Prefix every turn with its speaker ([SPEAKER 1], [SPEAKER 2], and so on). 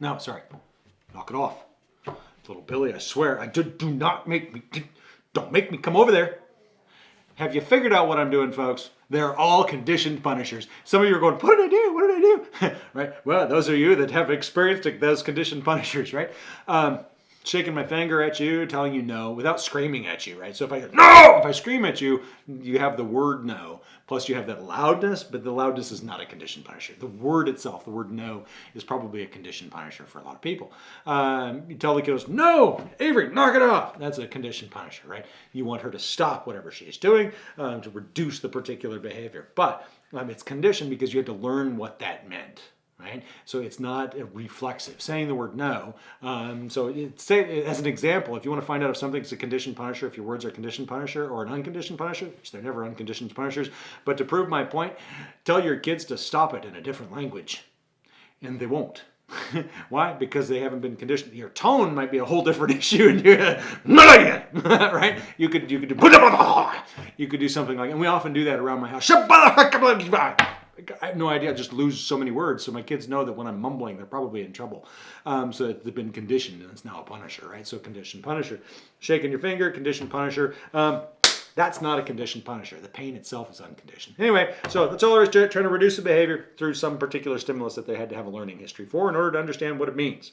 [SPEAKER 1] No, sorry. Knock it off. Little Billy, I swear, I do, do not make me, don't make me come over there. Have you figured out what I'm doing, folks? They're all conditioned punishers. Some of you are going, what did I do? What did I do? right? Well, those are you that have experienced those conditioned punishers, right? Um, shaking my finger at you, telling you no, without screaming at you, right? So if I go, no, if I scream at you, you have the word no. Plus you have that loudness, but the loudness is not a conditioned punisher. The word itself, the word no, is probably a conditioned punisher for a lot of people. Um, you tell the kiddos, no, Avery, knock it off. That's a conditioned punisher, right? You want her to stop whatever she is doing um, to reduce the particular behavior. But um, it's conditioned because you had to learn what that meant, right? So it's not reflexive, saying the word no. Um, so say, as an example, if you want to find out if something's a conditioned punisher, if your words are conditioned punisher or an unconditioned punisher, which they're never unconditioned punishers, but to prove my point, tell your kids to stop it in a different language, and they won't. Why? Because they haven't been conditioned. Your tone might be a whole different issue, and you're, right? You could you could do you could do something like, and we often do that around my house. I have no idea. I just lose so many words. So my kids know that when I'm mumbling, they're probably in trouble. Um, so they've been conditioned, and it's now a punisher, right? So conditioned punisher. Shaking your finger, conditioned punisher. Um, that's not a conditioned punisher. The pain itself is unconditioned. Anyway, so that's all there is to it, trying to reduce the behavior through some particular stimulus that they had to have a learning history for in order to understand what it means.